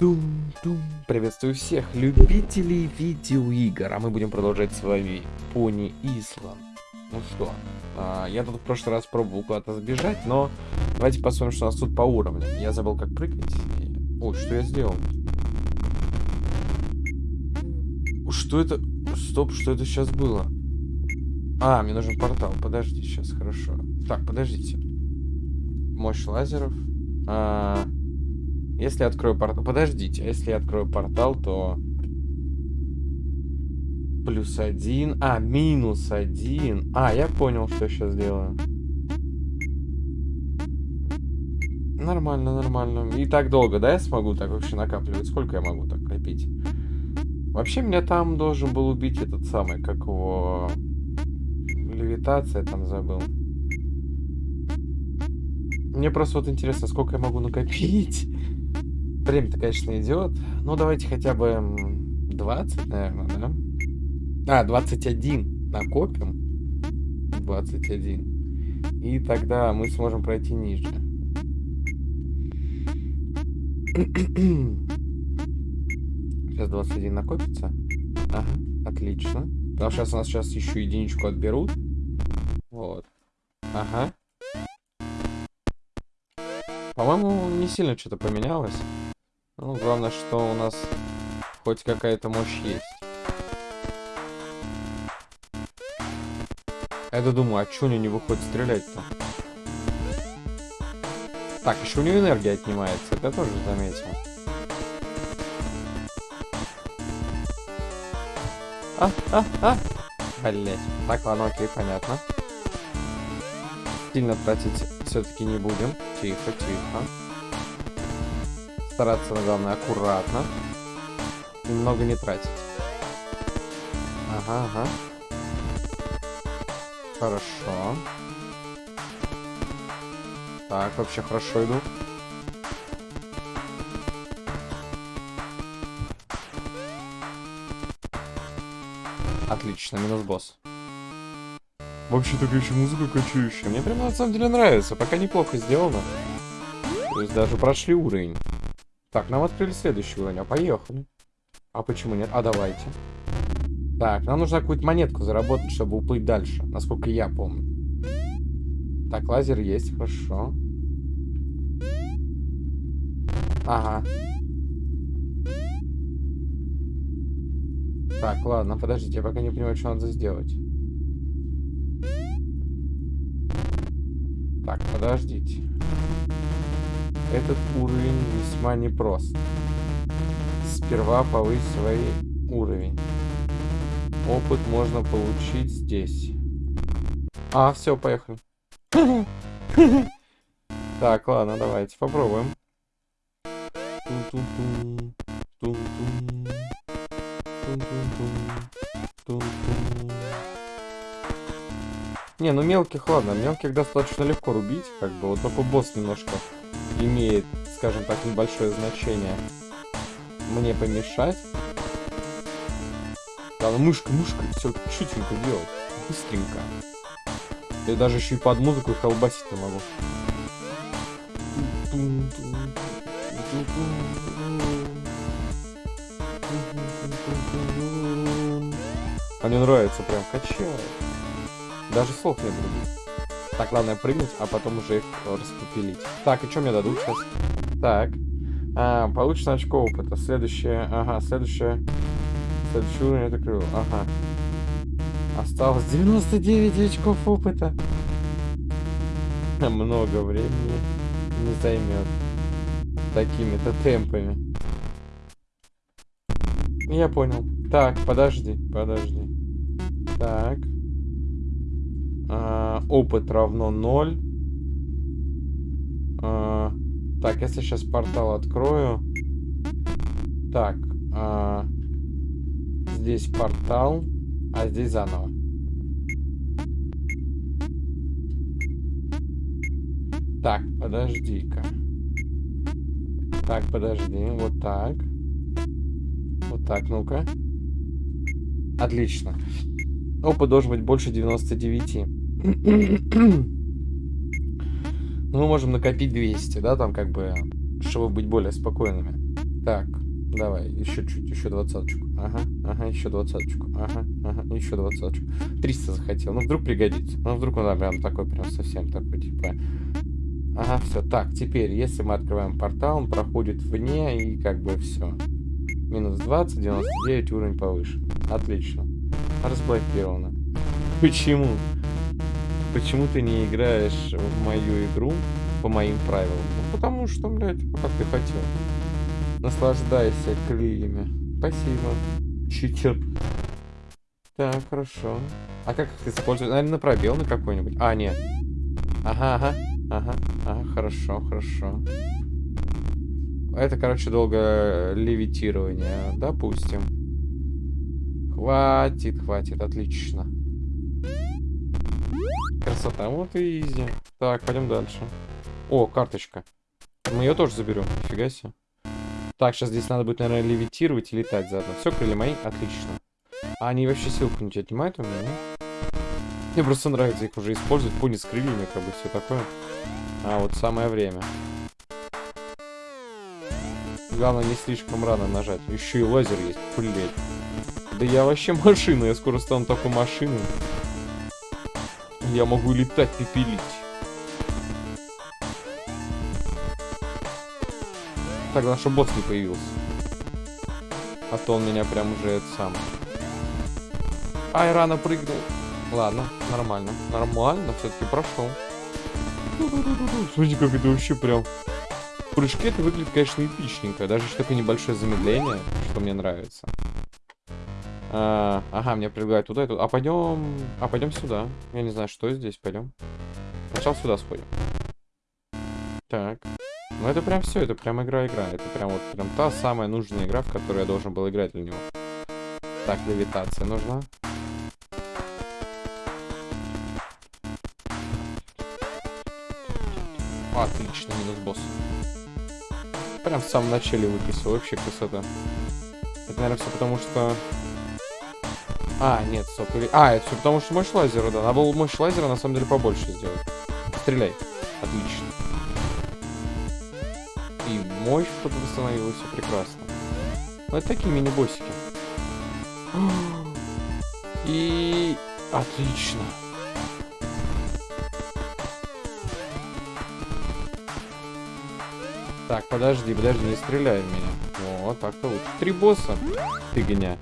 Тум-тум. Приветствую всех любителей видеоигр, а мы будем продолжать с вами Пони Исланд. Ну что, а, я тут в прошлый раз пробовал куда-то сбежать, но давайте посмотрим, что у нас тут по уровням. Я забыл, как прыгать. Ой, что я сделал? Что это? Стоп, что это сейчас было? А, мне нужен портал. Подожди, сейчас, хорошо. Так, подождите. Мощь лазеров. А, если я открою портал... Подождите, а если я открою портал, то... Плюс один. А, минус один. А, я понял, что я сейчас делаю. Нормально, нормально. И так долго, да, я смогу так вообще накапливать? Сколько я могу так копить? Вообще, меня там должен был убить этот самый, как его... Левитация там забыл. Мне просто вот интересно, сколько я могу накопить. Время-то, конечно, идет. Ну, давайте хотя бы 20, наверное, да? А, 21 накопим. 21. И тогда мы сможем пройти ниже. Сейчас 21 накопится. Ага, отлично. Потому что сейчас у нас сейчас еще единичку отберут. Вот. Ага. По-моему, не сильно что-то поменялось. Ну, главное, что у нас хоть какая-то мощь есть. Я думаю, а что у него не выходит стрелять-то? Так, еще у него энергия отнимается, это я тоже заметил. А, а, а! Блять. Так, ладно, окей, понятно. Сильно тратить все-таки не будем. Тихо, тихо. Стараться, главное, аккуратно. Немного не тратить. Ага, ага. Хорошо. Так, вообще хорошо иду. Отлично, минус босс. Вообще такая еще музыка качающая. Мне прям на самом деле нравится. Пока неплохо сделано. То есть даже прошли уровень. Так, нам открыли следующий уровень, а поехали. А почему нет? А давайте. Так, нам нужно какую-то монетку заработать, чтобы уплыть дальше, насколько я помню. Так, лазер есть, хорошо. Ага. Так, ладно, подождите, я пока не понимаю, что надо сделать. Так, подождите. Этот уровень весьма непрост. Сперва повысь свой уровень. Опыт можно получить здесь. А, все, поехали. Так, ладно, давайте попробуем. Не, ну мелких, ладно, мелких достаточно легко рубить, как бы, вот только босс немножко имеет, скажем так, небольшое значение мне помешать. Да, ну мышка, мышка, все чутенько делать, быстренько. Я даже еще и под музыку колбасить не могу. А мне нравится, прям качает. Даже слов не других. Так, главное прыгнуть, а потом уже их распопилить. Так, и что мне дадут сейчас? Так. А, получено очко опыта. Следующее... Ага, следующее... Следующий уровень это крыло. Ага. Осталось 99 очков опыта. Много времени не займет. Такими-то темпами. Я понял. Так, подожди, подожди. Так. А, опыт равно 0. А, так, если сейчас портал открою. Так. А, здесь портал, а здесь заново. Так, подожди-ка. Так, подожди, вот так. Вот так, ну-ка. Отлично. Опыт должен быть больше 99. Ну, мы можем накопить 200, да, там как бы, чтобы быть более спокойными. Так, давай, еще чуть, еще двадцаточку. Ага, ага, еще двадцаточку. Ага, ага, еще двадцаточку. 300 захотел. Ну, вдруг пригодится. Ну, вдруг он да, прям такой, прям совсем такой, типа... Ага, все. Так, теперь, если мы открываем портал, он проходит вне, и как бы все. Минус 20, 99, уровень повыше. Отлично. Разблокировано. Почему? Почему ты не играешь в мою игру по моим правилам? Ну, потому что, блядь, как ты хотел. Наслаждайся крыльями. Спасибо. Читер. Так, хорошо. А как их использовать? Наверное, на пробел на какой-нибудь. А, нет. Ага, ага. Ага, ага, хорошо, хорошо. Это, короче, долго левитирование. Допустим. Хватит, хватит, отлично. Красота, вот и изи. Так, пойдем дальше. О, карточка. Мы ее тоже заберем, нифига себе. Так, сейчас здесь надо будет, наверное, левитировать и летать заодно. Все, крылья мои, отлично. А они вообще силку не отнимают у меня? Мне просто нравится их уже использовать. Пони с крыльями, как бы все такое. А вот самое время. Главное не слишком рано нажать. Еще и лазер есть. Блять. Да я вообще машина. Я скоро стану такой машиной. Я могу летать, пепелить. Так, чтобы босс не появился. А то он меня прям уже это сам. Ай, рано прыгнул. Ладно, нормально. Нормально, все-таки прошел. Смотрите, как это вообще прям... В прыжке это выглядит, конечно, эпичненько. Даже такое небольшое замедление, что мне нравится. А, ага, меня предлагают туда и туда. А пойдем... А пойдем сюда. Я не знаю, что здесь. Пойдем. Сначала сюда сходим. Так. Ну это прям все, это прям игра-игра. Это прям вот прям та самая нужная игра, в которой я должен был играть для него. Так, левитация нужна. Отлично, минус босс. Прям в самом начале выписал, вообще красота. Это, наверное, все потому, что... А, нет, стоп. А, это все потому, что мощь лазера, да. Надо было мощь лазера, на самом деле, побольше сделать. Стреляй. Отлично. И мощь что-то восстановилась, все прекрасно. Ну, это такие мини-боссики. И... Отлично. Так, подожди, подожди, не стреляй в меня. Вот, так-то лучше. Три босса. Ты гоня.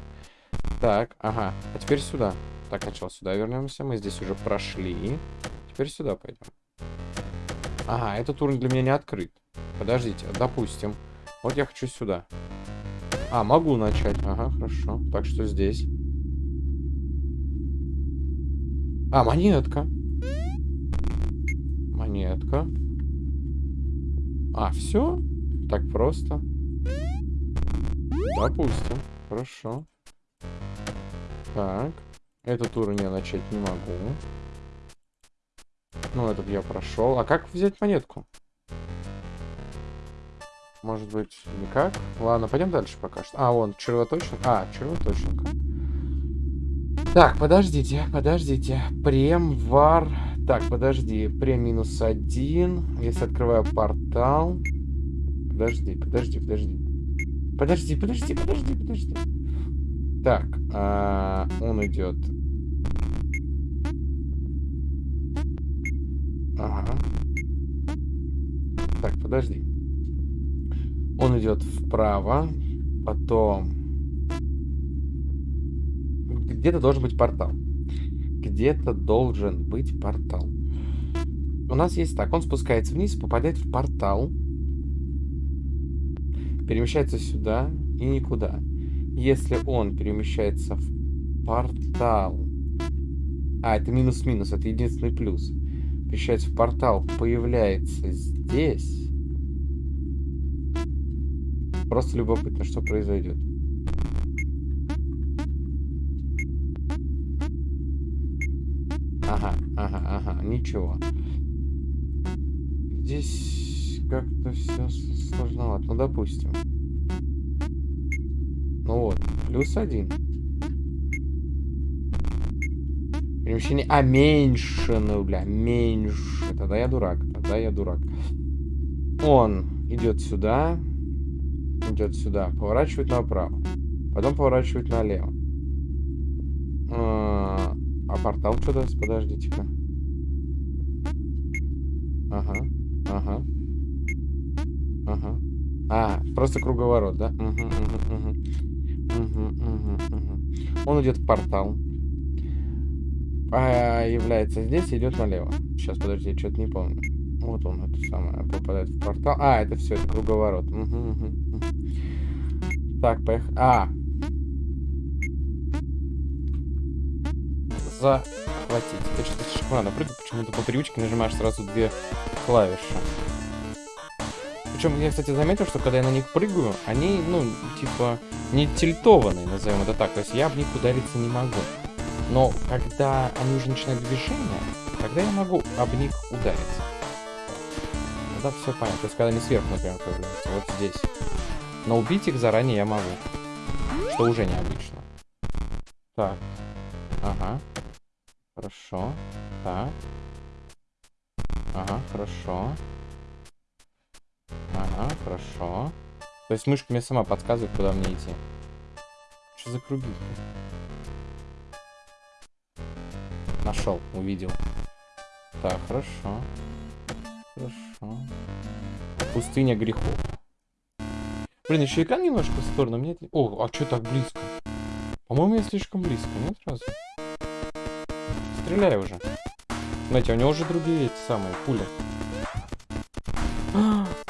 Так, ага. А теперь сюда. Так, сначала сюда вернемся. Мы здесь уже прошли. Теперь сюда пойдем. Ага, этот уровень для меня не открыт. Подождите, допустим. Вот я хочу сюда. А, могу начать. Ага, хорошо. Так что здесь. А, монетка. Монетка. А, все? Так просто? Допустим. Хорошо. Так. Этот уровень я начать не могу. Ну, этот я прошел. А как взять монетку? Может быть, никак? Ладно, пойдем дальше пока что. А, вон, червоточинка. А, червоточинка. Так, подождите, подождите. Прем, вар... Так, подожди. Прем минус один. Если открываю портал... Подожди, подожди, подожди. Подожди, подожди, подожди, подожди. Так, а, он идет. Ага. Так, подожди. Он идет вправо, потом... Где-то должен быть портал где-то должен быть портал. У нас есть так, он спускается вниз, попадает в портал, перемещается сюда и никуда. Если он перемещается в портал... А, это минус-минус, это единственный плюс. Перемещается в портал, появляется здесь. Просто любопытно, что произойдет. Ага, ага, ага, ничего. Здесь как-то все сложновато. Ну, допустим. Плюс один. Перемещение... А, меньше, ну, бля, меньше. Тогда я дурак, тогда я дурак. Он идет сюда. идет сюда. Поворачивает направо. Потом поворачивает налево. А, а портал что даст? Подождите-ка. Ага, ага. Ага. А, просто круговорот, да? Угу, угу, угу. Он идет в портал. Появляется здесь и идет налево. Сейчас, подожди, я что-то не помню. Вот он, это самое, попадает в портал. А, это все, это круговорот. Так, поехали. А! Захватить. Ты что-то рано прыгать, почему-то по привычке нажимаешь сразу две клавиши. Причем я, кстати, заметил, что когда я на них прыгаю, они, ну, типа, не тильтованные, назовем это так. То есть я об них удариться не могу. Но когда они уже начинают движение, тогда я могу об них удариться. Тогда все понятно. То есть когда они сверху, например, появляются. Вот здесь. Но убить их заранее я могу. Что уже необычно. Так. Ага. Хорошо. Так. Ага, хорошо. Хорошо. То есть мышка мне сама подсказывает, куда мне идти. Что за круги? Нашел, увидел. Так, хорошо. Хорошо. Пустыня грехов. Блин, еще экран немножко в сторону. Мне... О, а что так близко? По-моему, я слишком близко, нет, разве? Стреляй уже. Знаете, у него уже другие эти самые пули.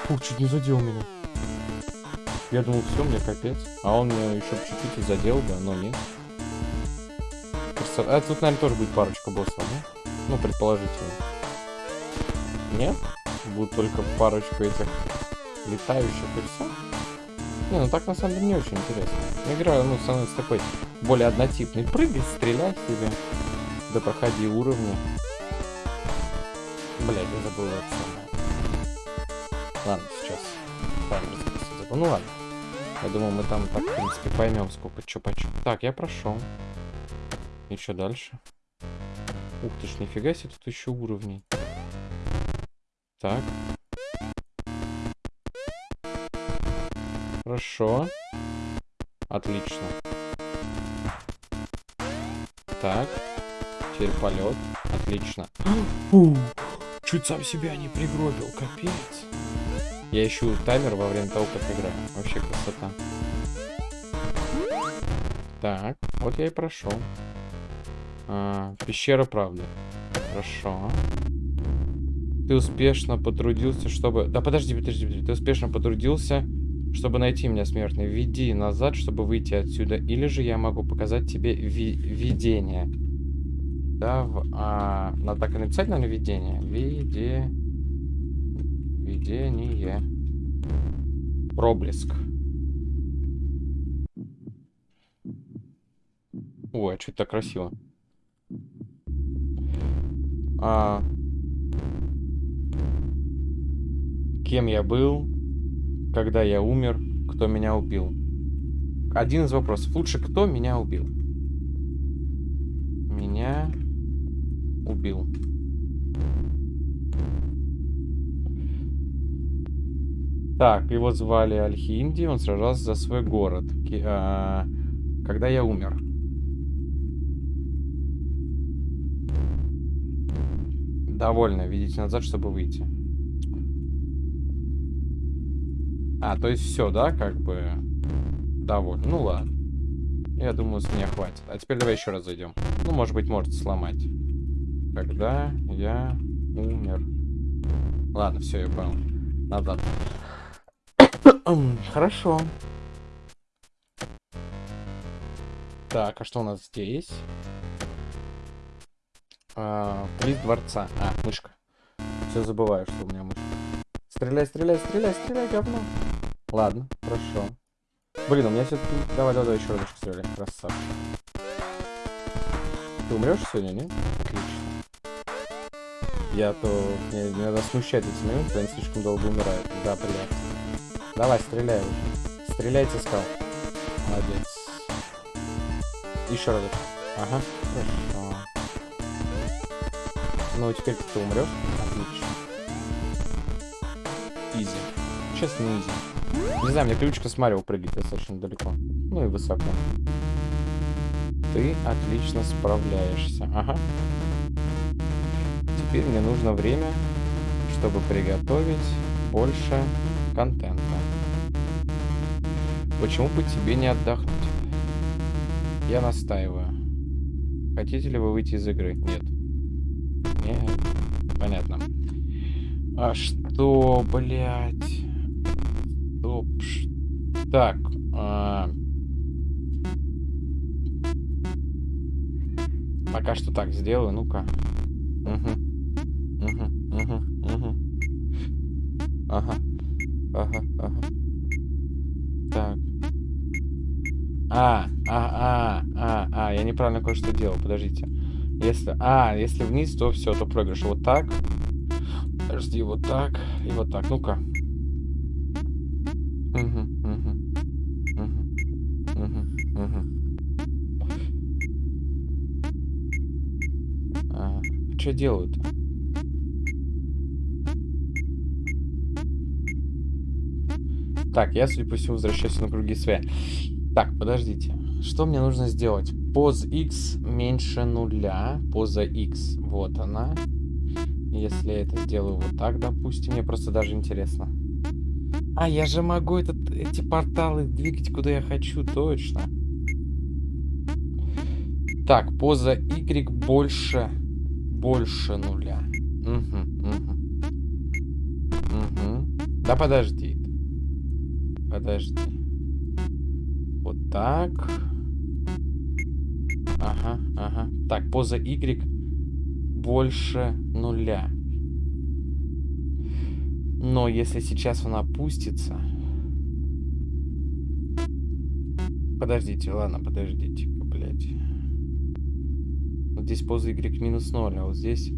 Фух, чуть не задел меня. Я думал, все, мне капец. А он меня еще чуть-чуть задел, да, но нет. А тут, наверное, тоже будет парочка боссов, да? Ну, предположительно. Нет? Будут только парочку этих летающих и все? Не, ну так на самом деле не очень интересно. Игра, ну, становится такой более однотипный. Прыгай, стреляй себе. Да проходи уровни. Блять, я забыл самое. Ладно, сейчас. Таймер. Ну ладно. Я думал, мы там так, в принципе, поймем, сколько чё почем. Так, я прошел. И что дальше? Ух ты ж, нифига себе, тут еще уровней. Так. Хорошо. Отлично. Так. Теперь полет. Отлично. Фу. Чуть сам себя не пригробил, капец. Я ищу таймер во время того, как играю. Вообще красота. Так, вот я и прошел. А, пещера правды. Хорошо. Ты успешно потрудился, чтобы... Да подожди, подожди, подожди. Ты успешно потрудился, чтобы найти меня, смертный. Веди назад, чтобы выйти отсюда. Или же я могу показать тебе ви видение. Да, в, а, надо так и написать, наверное, видение. Виде... Видение. Проблеск. Ой, а что это так красиво. А... Кем я был, когда я умер, кто меня убил. Один из вопросов. Лучше, кто меня убил? Меня убил. Так, его звали Альхинди, он сражался за свой город. А, когда я умер. Довольно. Видите назад, чтобы выйти. А, то есть все, да, как бы довольно. Ну ладно. Я думаю, с меня хватит. А теперь давай еще раз зайдем. Ну, может быть, может сломать. Когда я умер. Ладно, все, я понял. Назад. Хорошо. Так, а что у нас здесь? А, дворца. А, мышка. Все забываю, что у меня мышка. Стреляй, стреляй, стреляй, стреляй, говно. Ладно, хорошо. Блин, у меня все-таки... Давай, давай, давай, еще разочек стреляй. Красавчик. Ты умрешь сегодня, нет? Отлично. Я то... Мне, надо смущать эти минуты, они слишком долго умирают. Да, приятно. Давай, стреляй. Стреляйте, скал. Молодец. Еще разок. Ага, хорошо. Ну, теперь ты умрешь. Отлично. Изи. Честно, изи. Не знаю, мне привычка с Марио прыгать достаточно далеко. Ну и высоко. Ты отлично справляешься. Ага. Теперь мне нужно время, чтобы приготовить больше контента. Почему бы тебе не отдохнуть? Я настаиваю. Хотите ли вы выйти из игры? Нет. Нет. Понятно. А что, блядь? Стоп. Так. А... Пока что так сделаю. Ну-ка. Угу. Угу. Угу. Угу. Ага. Ага. Ага. А, а, а, а, а, я неправильно кое-что делал, подождите. Если, а, если вниз, то все, то проигрыш. Вот так. Подожди, вот так и вот так. Ну-ка. Угу, угу, угу, угу, угу. А, что делают-то? Так, я, судя по всему, возвращаюсь на круги своя. Так, подождите. Что мне нужно сделать? Поз x меньше нуля. Поза x. Вот она. Если я это сделаю вот так, допустим. Мне просто даже интересно. А, я же могу этот, эти порталы двигать куда я хочу, точно. Так, поза y больше, больше нуля. Угу, угу. Угу. Да подожди. Подожди. Так. Ага, ага. Так, поза Y больше нуля. Но если сейчас он опустится... Подождите, ладно, подождите-ка, блядь. Вот здесь поза Y минус 0, а вот здесь,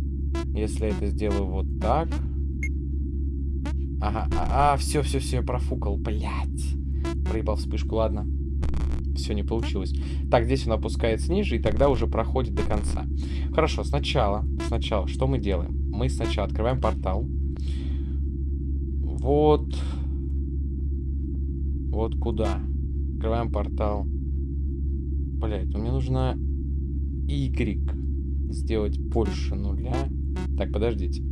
если я это сделаю вот так... Ага, а, а все, все, все, профукал, блядь. Проебал вспышку, ладно все не получилось. Так, здесь он опускается ниже, и тогда уже проходит до конца. Хорошо, сначала, сначала, что мы делаем? Мы сначала открываем портал. Вот. Вот куда? Открываем портал. Блять, ну мне нужно Y сделать больше нуля. Так, подождите.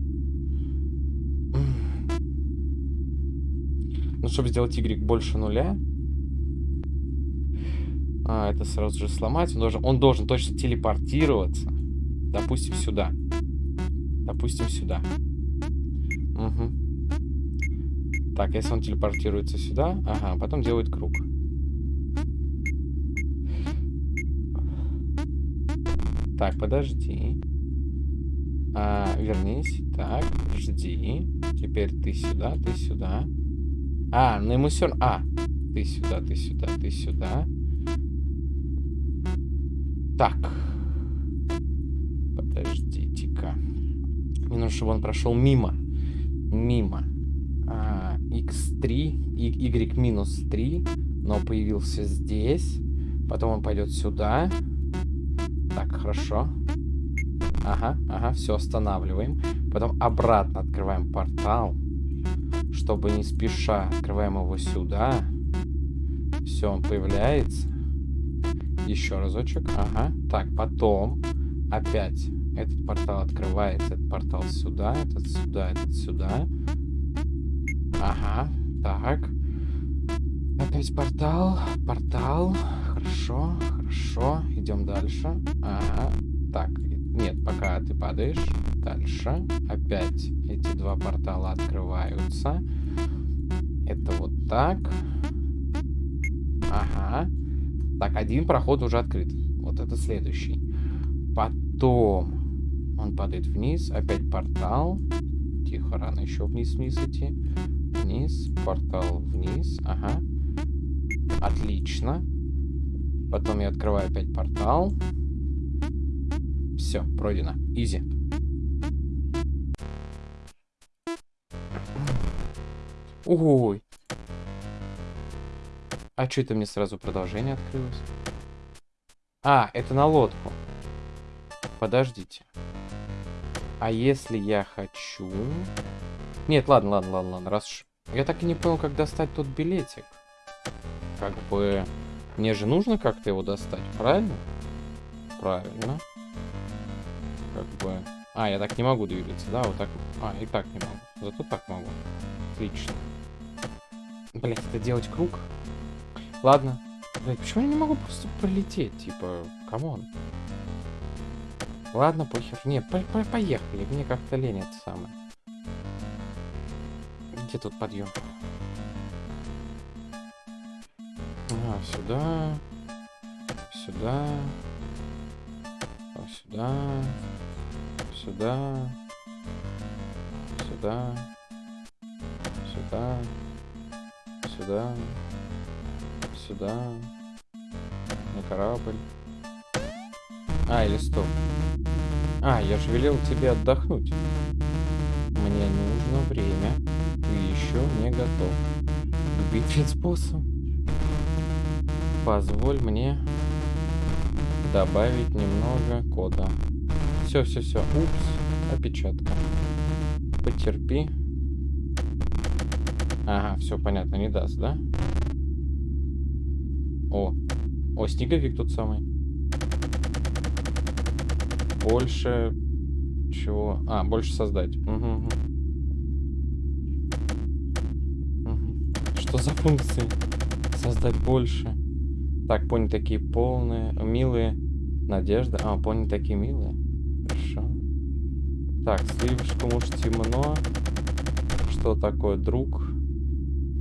Ну, чтобы сделать Y больше нуля, а, это сразу же сломать. Он должен, он должен точно телепортироваться. Допустим, сюда. Допустим, сюда. Угу. Так, если он телепортируется сюда, ага, потом делает круг. Так, подожди. А, вернись. Так, жди. Теперь ты сюда, ты сюда. А, ну ему все А, ты сюда, ты сюда, ты сюда. Так. Подождите-ка. Мне нужно, чтобы он прошел мимо. Мимо. А, x3, y минус 3, но появился здесь. Потом он пойдет сюда. Так, хорошо. Ага, ага, все, останавливаем. Потом обратно открываем портал. Чтобы не спеша открываем его сюда. Все, он появляется. Еще разочек. Ага. Так, потом опять этот портал открывается. Этот портал сюда, этот сюда, этот сюда. Ага. Так. Опять портал. Портал. Хорошо, хорошо. Идем дальше. Ага. Так, нет, пока ты падаешь. Дальше. Опять эти два портала открываются. Это вот так. Ага. Так, один проход уже открыт. Вот это следующий. Потом он падает вниз. Опять портал. Тихо, рано еще вниз-вниз идти. Вниз, портал вниз. Ага. Отлично. Потом я открываю опять портал. Все, пройдено. Изи. Ой, а что это мне сразу продолжение открылось? А, это на лодку. Подождите. А если я хочу... Нет, ладно, ладно, ладно, ладно. Раз уж Я так и не понял, как достать тот билетик. Как бы... Мне же нужно как-то его достать, правильно? Правильно. Как бы... А, я так не могу двигаться, да? Вот так. А, и так не могу. Зато так могу. Отлично. Блять, это делать круг? Ладно. Блять, почему я не могу просто пролететь? Типа, come on. Ладно, похер. Не, по -по поехали. Мне как-то лень это самое. Где тут подъем? А, сюда. Сюда. А, сюда. Сюда. Сюда. Сюда. Сюда. Сюда. На корабль. А, или стоп. А, я же велел тебе отдохнуть. Мне нужно время. Ты еще не готов. К битве с боссом. Позволь мне добавить немного кода. Все, все, все. Упс. Опечатка. Потерпи. Ага, все понятно, не даст, да? О. О, снеговик тот самый. Больше... Чего? А, больше создать. Угу, угу. Что за функции? Создать больше. Так, пони такие полные, милые. Надежда. А, пони такие милые. Хорошо. Так, слишком уж темно. Что такое друг?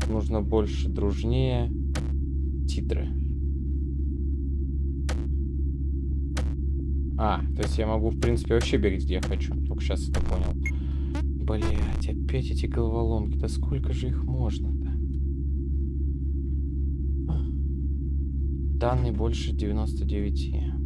Нужно больше дружнее. Титры. А, то есть я могу, в принципе, вообще бегать, где я хочу. Только сейчас это понял. Блять, опять эти головоломки. Да сколько же их можно-то? Данные больше 99.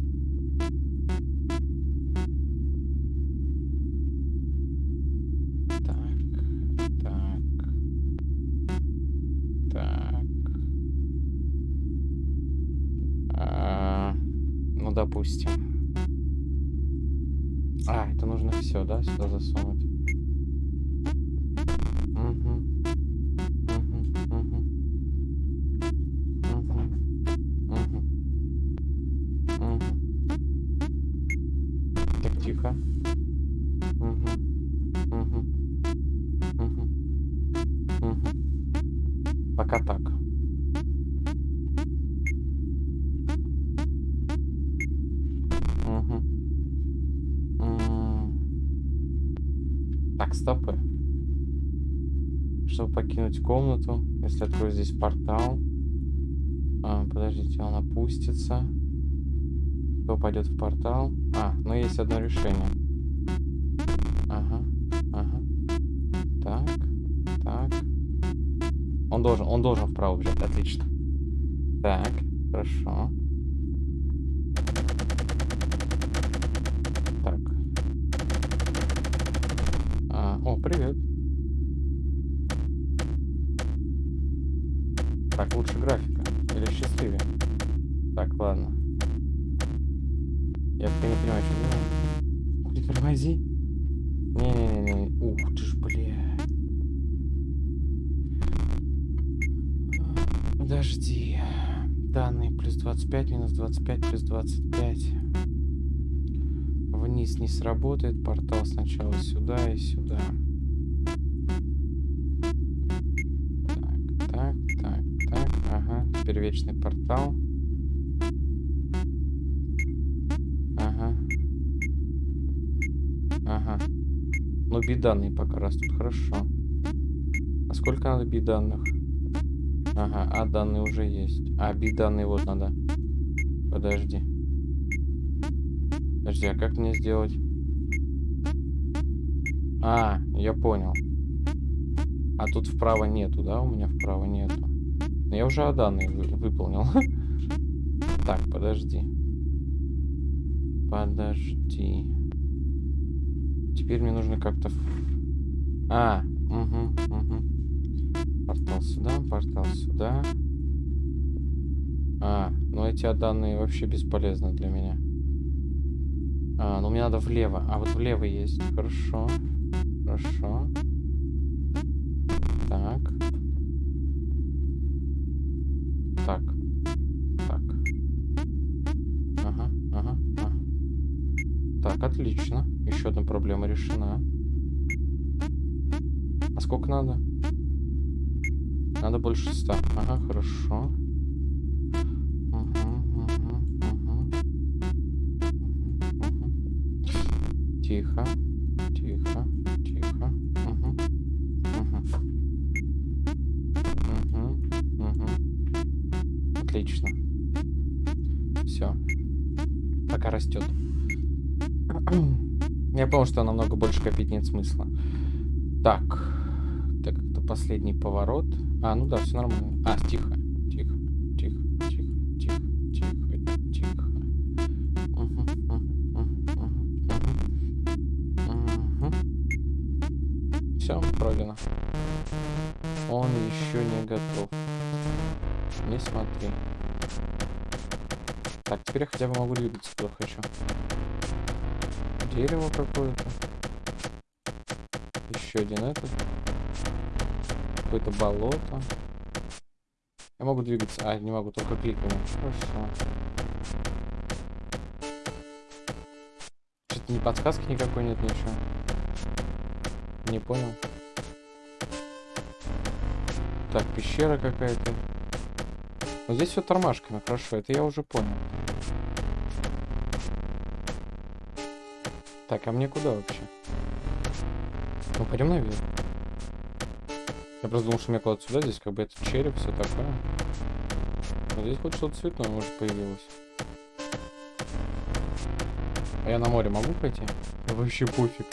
Если открою здесь портал. А, подождите, он опустится. Кто пойдет в портал? А, ну есть одно решение. Ага, ага. Так, так. Он должен, он должен вправо бежать, отлично. Так, хорошо. Так. А, о, привет. Так, лучше графика. Или счастливее. Так, ладно. Я пока не понимаю, что делать. Ух ты, тормози. Не-не-не-не. Ух ты ж, бля. Подожди. Данные плюс 25, минус 25, плюс 25. Вниз не сработает. Портал сначала сюда и сюда. Так, вечный портал. Ага. Ага. Ну, биданные пока растут. Хорошо. А сколько надо биданных? Ага, а данные уже есть. А, биданные вот надо. Подожди. Подожди, а как мне сделать? А, я понял. А тут вправо нету, да? У меня вправо нету. Но я уже данные вы выполнил. Так, подожди. Подожди. Теперь мне нужно как-то... А, угу, угу. Портал сюда, портал сюда. А, ну эти данные вообще бесполезны для меня. А, ну мне надо влево. А вот влево есть. Хорошо. Хорошо. Так. Так. Так. Ага, ага, ага. Так, отлично. Еще одна проблема решена. А сколько надо? Надо больше ста. Ага, хорошо. Мгм, мгм. Тихо, тихо, растет. Я понял, что намного больше копить нет смысла. Так. Так, это последний поворот. А, ну да, все нормально. А, тихо. Тихо. Тихо. Тихо. Тихо. Тихо. Тихо. Мгм, мгм, мгм. Все, пройдено. Он еще не готов. Не смотри. Так, теперь я хотя бы могу двигаться куда хочу. Дерево какое-то. Еще один этот. Какое-то болото. Я могу двигаться. А, не могу, только кликами. Хорошо. Что-то ни подсказки никакой нет, ничего. Не понял. Так, пещера какая-то. Вот здесь все тормашками, хорошо, это я уже понял. Так, а мне куда вообще? Ну, пойдем наверх. Я просто думал, что мне куда-то сюда, здесь как бы это череп, все такое. Но здесь хоть что-то цветное, может, появилось. А я на море могу пойти? Вообще пофиг.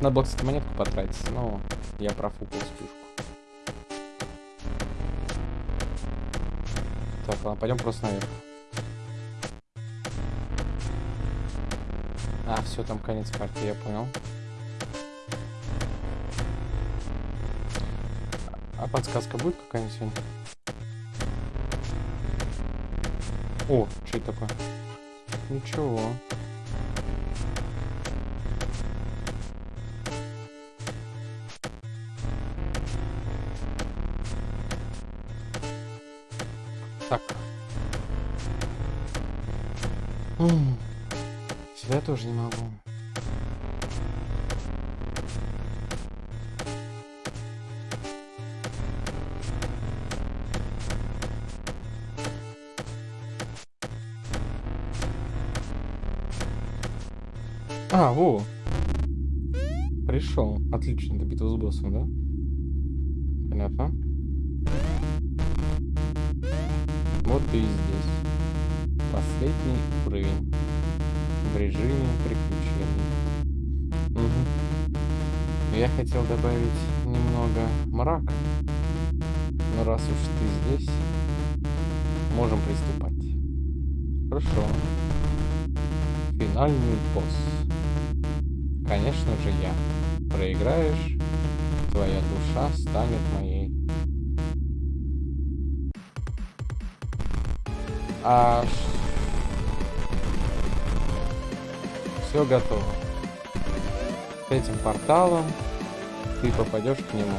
Надо было, кстати, монетку потратить, но я профукал спюшку. Так, ладно, пойдем просто наверх. А, все, там конец карты, я понял. А подсказка будет какая-нибудь сегодня? О, что это такое? Ничего. Тоже не могу. А, во. Пришел. Отлично, до битвы с боссом, да? Понятно. Вот ты и здесь. Последний уровень. В режиме приключений. Мгм. Я хотел добавить немного мрака. Но раз уж ты здесь, можем приступать. Хорошо. Финальный босс. Конечно же я. Проиграешь, твоя душа станет моей. А все готово. С этим порталом ты попадешь к нему.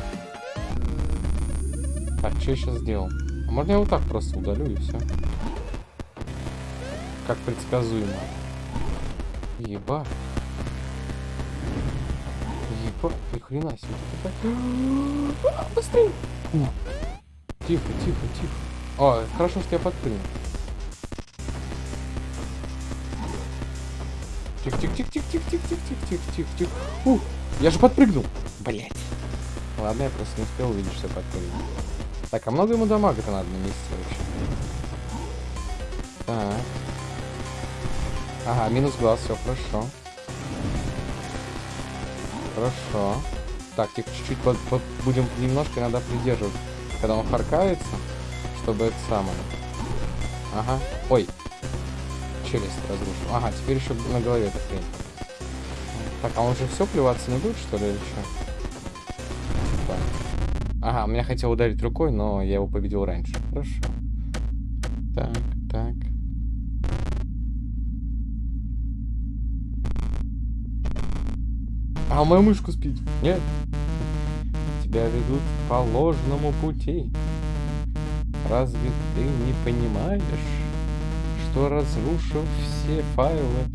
Так, что я сейчас сделал? А можно я вот так просто удалю и все? Как предсказуемо. Еба. Еба, ни хрена себе. А, Быстрее! Тихо, тихо, тихо. О, хорошо, что я подпрыгнул. Тихо, тихо, тихо, тихо, тихо, тихо, тихо, тихо, тихо, тихо. Ух, я же подпрыгнул. Блять. Ладно, я просто не успел увидеть, что подпрыгнул. Так, а много ему дамага-то надо нанести вообще? Так. Ага, минус глаз, все хорошо. Хорошо. Так, тихо, чуть-чуть под- под- будем немножко иногда придерживать, когда он харкается, чтобы это самое. Ага. Ой. Челюсть разрушил. Ага, теперь еще на голове эта хрень. Так, а он же все плеваться не будет, что ли, или что? Так. Ага, меня хотел ударить рукой, но я его победил раньше. Хорошо. Так, так. А моя мышку спит? Нет. Тебя ведут по ложному пути. Разве ты не понимаешь, что разрушив все файлы,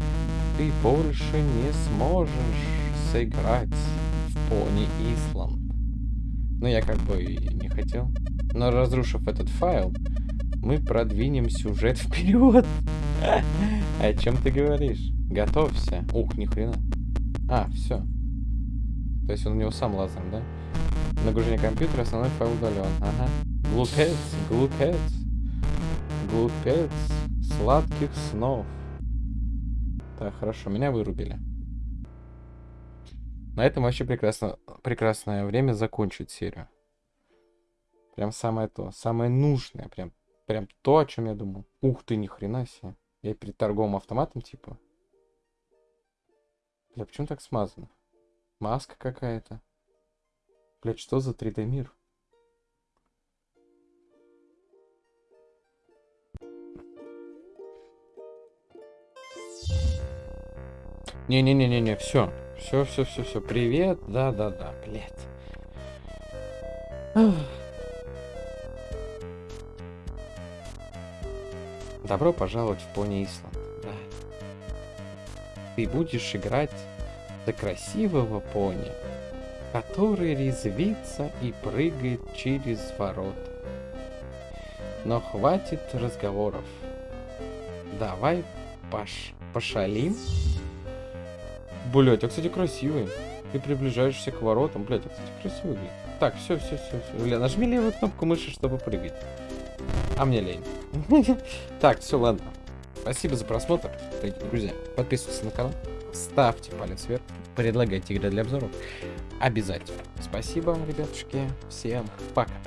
ты больше не сможешь сыграть в Пони Исланд? Ну, я как бы не хотел. Но разрушив этот файл, мы продвинем сюжет вперед. О чем ты говоришь? Готовься. Ух, ни хрена. А, все. То есть он у него сам лазером, да? Нагружение компьютера, основной файл удален. Ага. Глупец, глупец. Глупец. Сладких снов. Так, хорошо, меня вырубили. На этом вообще прекрасно, прекрасное время закончить серию. Прям самое то, самое нужное, прям, прям то, о чем я думал. Ух ты, ни хрена себе. Я перед торговым автоматом, типа. Бля, почему так смазано? Маска какая-то. Блять, что за 3D мир? Не-не-не-не-не, все. Все, все, все, все. Привет. Да, да, да, блядь. Добро пожаловать в Пони Исланд. Да. Ты будешь играть за красивого пони, который резвится и прыгает через ворота. Но хватит разговоров. Давай пош пошалим. Блять, а кстати красивый. Ты приближаешься к воротам. Блять, а кстати красивый. Блядь. Так, все, все, все, все. Бля, нажми левую кнопку мыши, чтобы прыгать. А мне лень. Так, все, ладно. Спасибо за просмотр, друзья. Подписывайтесь на канал, ставьте палец вверх, предлагайте игры для обзоров. Обязательно. Спасибо вам, ребятушки. Всем пока.